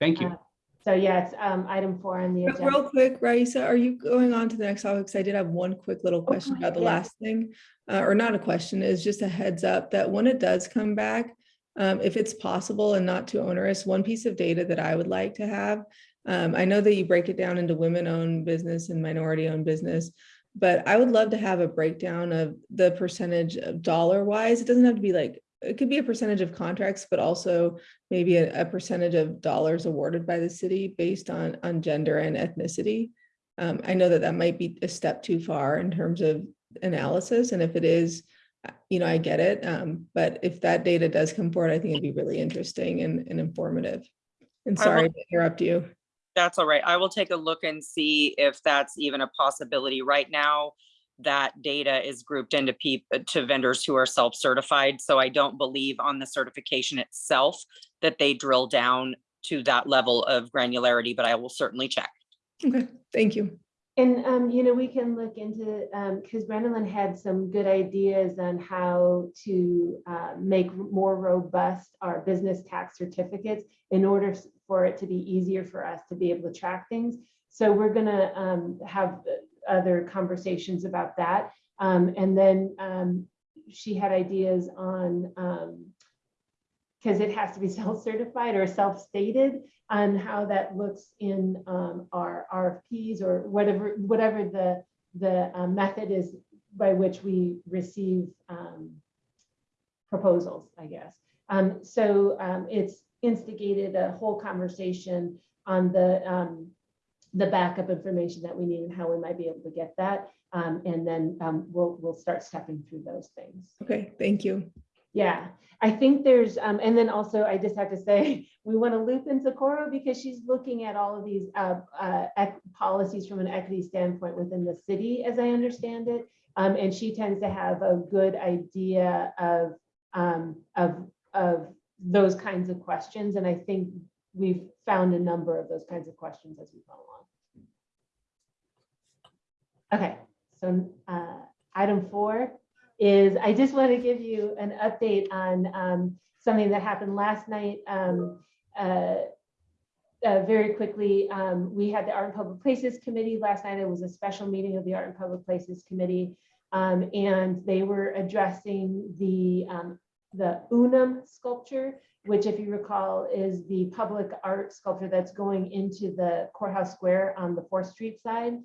Thank you. Uh, So yeah, it's, um, item four on the agenda. Real quick, Raissa, are you going on to the next topic? Because I did have one quick little question go about the yeah. last thing. Uh, or not a question, is just a heads up that when it does come back, um, if it's possible and not too onerous, one piece of data that I would like to have. Um, I know that you break it down into women-owned business and minority-owned business, but I would love to have a breakdown of the percentage of dollar-wise. It doesn't have to be like, it could be a percentage of contracts, but also maybe a, a percentage of dollars awarded by the city based on, on gender and ethnicity. Um, I know that that might be a step too far in terms of analysis, and if it is, uh, you know, I get it. Um, but if that data does come forward, I think it'd be really interesting and, and informative. And I will- sorry to interrupt you. That's all right. I will take a look and see if that's even a possibility. Right now, that data is grouped into people, to vendors who are self-certified. So I don't believe on the certification itself that they drill down to that level of granularity, but I will certainly check. Okay, thank you. And, um, you know, we can look into, um, because Brandolyn had some good ideas on how to, uh, make more robust our business tax certificates in order for it to be easier for us to be able to track things. So we're gonna, um, have other conversations about that. Um, and then, um, she had ideas on, um, because it has to be self-certified or self-stated on how that looks in um, our RFPs or whatever, whatever the, the uh, method is by which we receive um, proposals, I guess. Um, So um, it's instigated a whole conversation on the, um, the backup information that we need and how we might be able to get that. Um, And then um, we'll, we'll start stepping through those things. Okay, thank you. Yeah, I think there's, um, and then also I just have to say, we want to loop in Socorro because she's looking at all of these, uh, uh, policies from an equity standpoint within the city, as I understand it. Um, and she tends to have a good idea of, um, of, of those kinds of questions. And I think we've found a number of those kinds of questions as we've gone along. Okay, so, uh, item four is I just want to give you an update on um, something that happened last night. Um, uh, uh, Very quickly, um, we had the Art and Public Places Committee last night. It was a special meeting of the Art and Public Places Committee. um, And they were addressing the, um, the Unum sculpture, which if you recall is the public art sculpture that's going into the courthouse square on the Fourth Street side.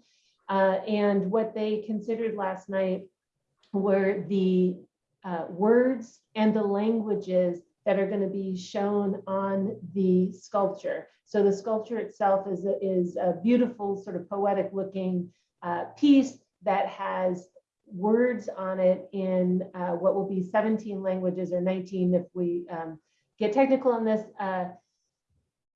Uh, And what they considered last night were the uh, words and the languages that are going to be shown on the sculpture. So the sculpture itself is, a- is a beautiful sort of poetic looking uh, piece that has words on it in uh, what will be 17 languages or 19 if we um, get technical on this. uh,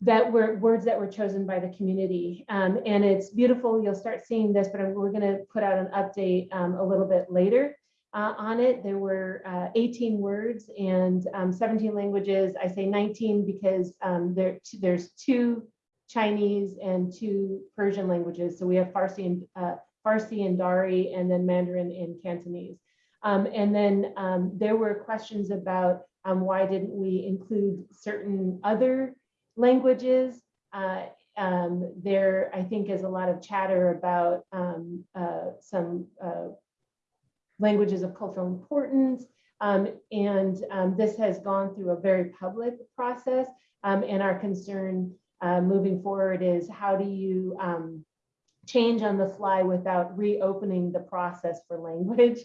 that were words that were chosen by the community. Um, and it's beautiful. You'll start seeing this, but we're going to put out an update um, a little bit later uh, on it. There were uh, 18 words and um, 17 languages. I say 19 because um, there, there's two Chinese and two Persian languages. So we have Farsi and uh, Farsi and Dari, and then Mandarin and Cantonese. Um, and then um, there were questions about why didn't we include certain other languages. Uh, um, there, I think, is a lot of chatter about um, uh, some uh, languages of cultural importance. Um, and um, this has gone through a very public process. Um, and our concern uh, moving forward is how do you um, change on the fly without reopening the process for language?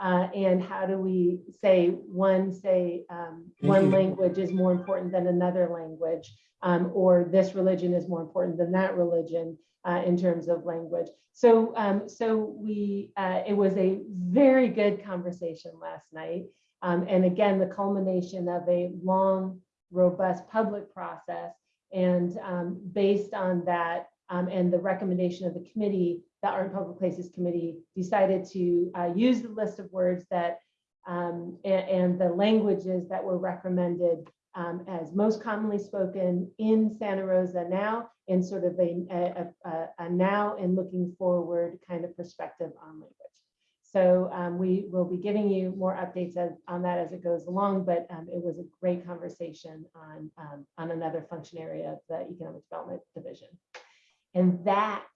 Uh, and how do we say one, say, um, one language is more important than another language? Um, or this religion is more important than that religion uh, in terms of language. So, um, so we, uh, it was a very good conversation last night. Um, and again, the culmination of a long, robust public process. And um, based on that um, and the recommendation of the committee, the Art and Public Places Committee decided to uh, use the list of words that um, a- and, the languages that were recommended um, as most commonly spoken in Santa Rosa now, in sort of a, a, a, a now and looking forward kind of perspective on language. So um, we will be giving you more updates as, on that as it goes along, but um, it was a great conversation on, um, on another function area of the Economic Development Division. And that,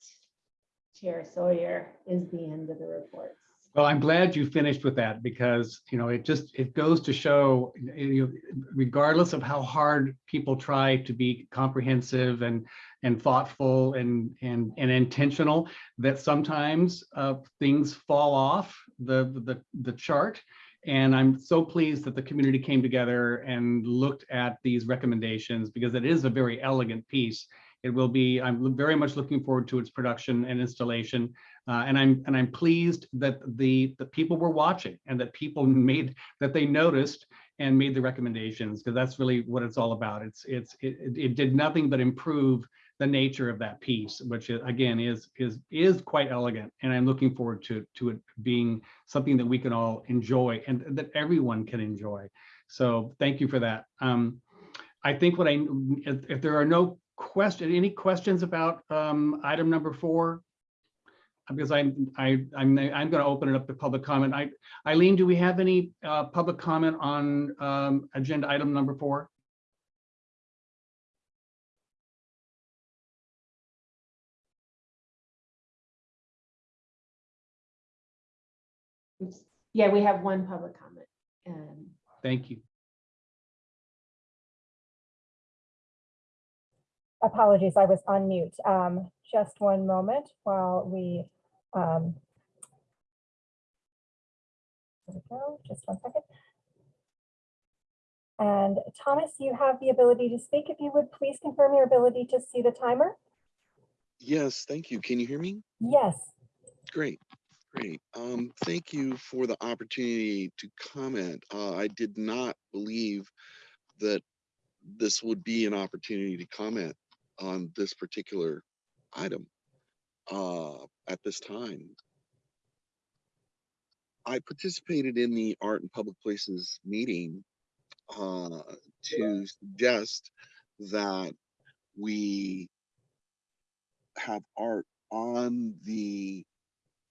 Chair Sawyer, is the end of the reports. Well, I'm glad you finished with that because, you know, it just, it goes to show, you know, regardless of how hard people try to be comprehensive and, and thoughtful and, and, and intentional, that sometimes uh, things fall off the, the, the chart. And I'm so pleased that the community came together and looked at these recommendations because it is a very elegant piece. It will be, I'm very much looking forward to its production and installation. Uh, and I'm and I'm pleased that the the people were watching and that people made that they noticed and made the recommendations because that's really what it's all about. It's it's it, it- did nothing but improve the nature of that piece, which is, again is is is quite elegant. And I'm looking forward to to it being something that we can all enjoy and that everyone can enjoy. So thank you for that. Um, I think what I if, if there are no question any questions about um, item number four because I'm, I, I'm, I'm going to open it up to public comment. I, Eileen, do we have any uh, public comment on um, agenda item number four? Yeah, we have one public comment. Um, Thank you. Apologies, I was on mute. Um, Just one moment while we. um, we go, just one second. And Thomas, you have the ability to speak. If you would please confirm your ability to see the timer? Yes, thank you. Can you hear me? Yes, Great, great. Um, thank you for the opportunity to comment. Uh, I did not believe that this would be an opportunity to comment on this particular item uh, at this time. I participated in the Art and Public Places meeting uh, to suggest that we have art on the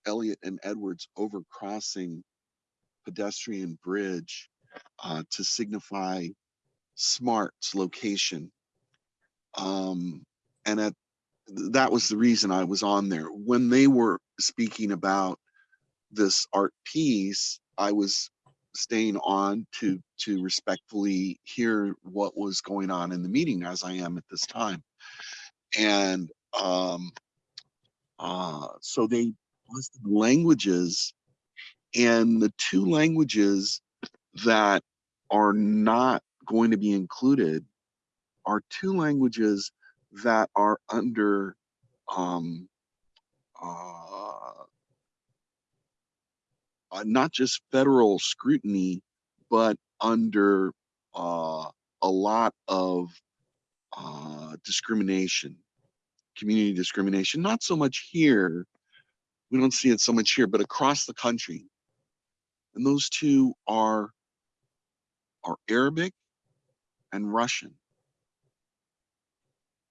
Elliott and Edwards overcrossing pedestrian bridge uh, to signify Smart's location. Um, and at, that was the reason I was on there. When they were speaking about this art piece, I was staying on to to respectfully hear what was going on in the meeting as I am at this time. And um, uh, so they listed languages and the two languages that are not going to be included are two languages that are under um, uh, uh, not just federal scrutiny, but under uh, a lot of uh, discrimination, community discrimination, not so much here. We don't see it so much here, but across the country. And those two are, are Arabic and Russian.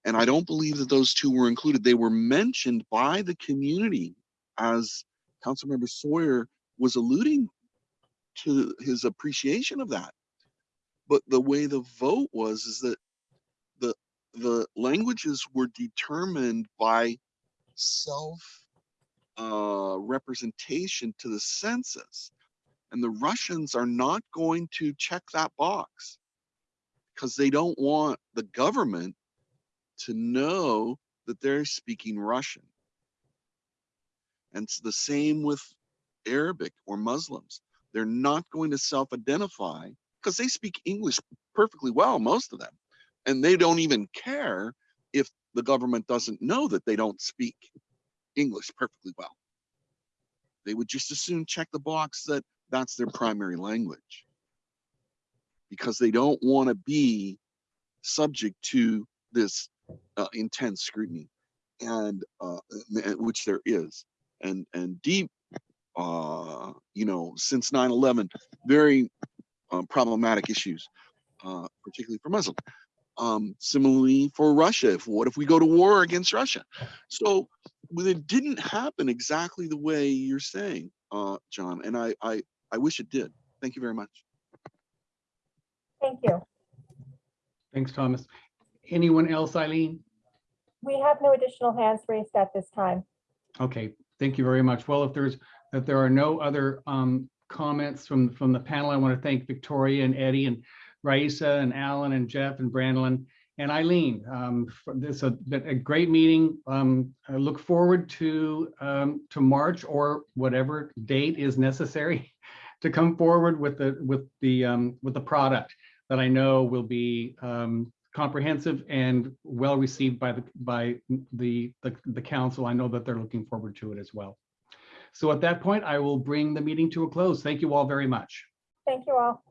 And I don't believe that those two were included. They were mentioned by the community as Councilmember Sawyer was alluding to his appreciation of that. But the way the vote was is that the the languages were determined by self uh, representation to the census. And the Russians are not going to check that box because they don't want the government to know that they're speaking Russian. And it's the same with Arabic or Muslims. They're not going to self-identify because they speak English perfectly well, most of them. And they don't even care if the government doesn't know that they don't speak English perfectly well. They would just as soon check the box that that's their primary language. Because they don't want to be subject to this uh, intense scrutiny and uh, which there is and and deep uh you know since 9-11 very um, problematic issues uh particularly for muslims um similarly for russia if what if we go to war against russia so well, it didn't happen exactly the way you're saying uh john and i i i wish it did thank you very much Thank you. Thanks, Thomas. Anyone else, Eileen? We have no additional hands raised at this time. Okay, thank you very much. Well, if there's, if there are no other um, comments from, from the panel, I want to thank Victoria and Eddie and Raissa and Alan and Jeff and Brandon and Eileen. um, for This has been a great meeting. Um, I look forward to, um, to March or whatever date is necessary to come forward with the, with the, um, with the product that I know will be um, comprehensive and well received by the, by the, the, the council. I know that they're looking forward to it as well. So at that point, I will bring the meeting to a close. Thank you all very much. Thank you all.